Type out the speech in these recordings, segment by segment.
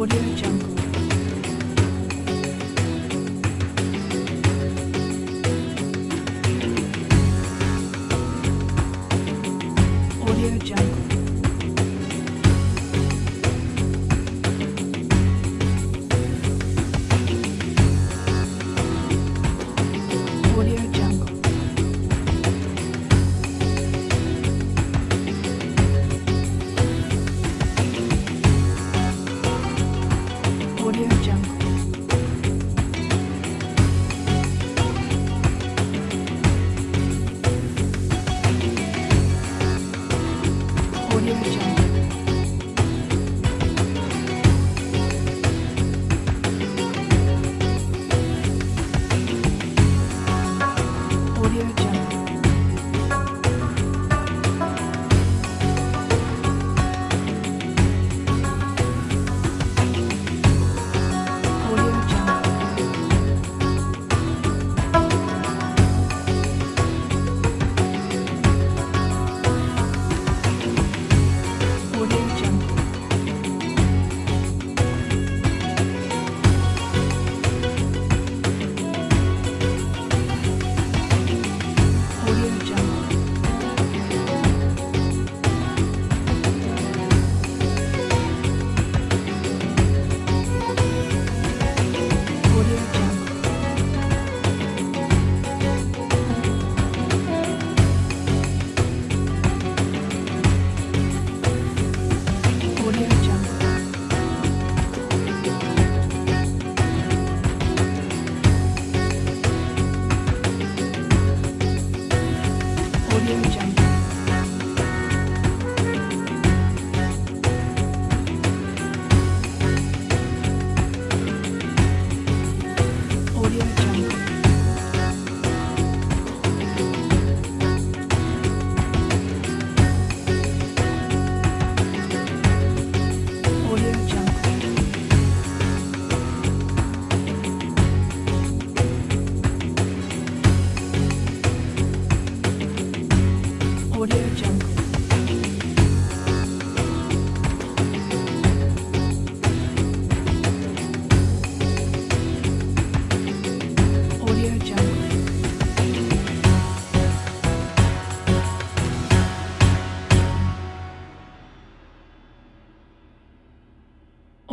我真的很嗯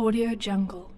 Audio Jungle.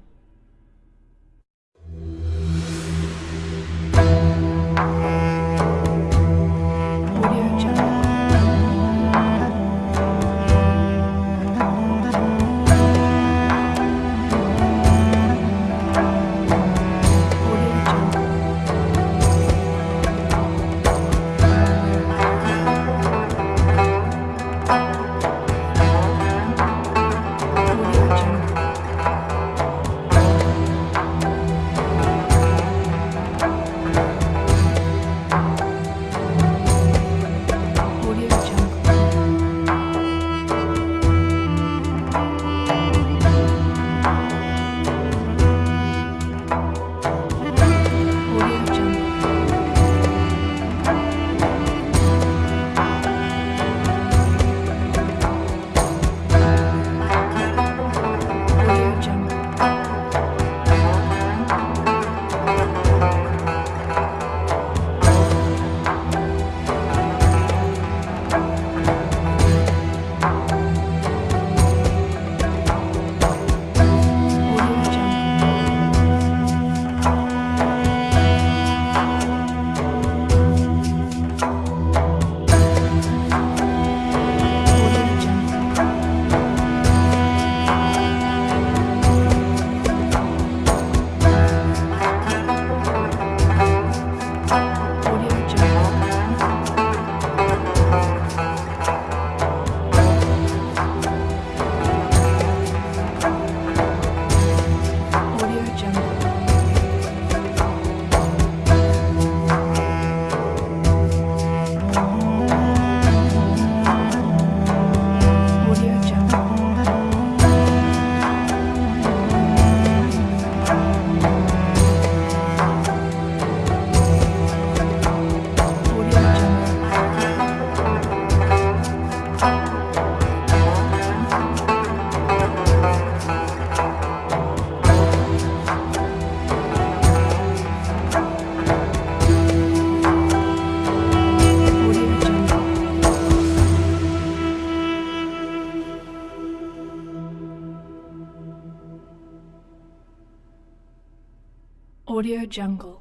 Audio Jungle.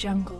Jungle.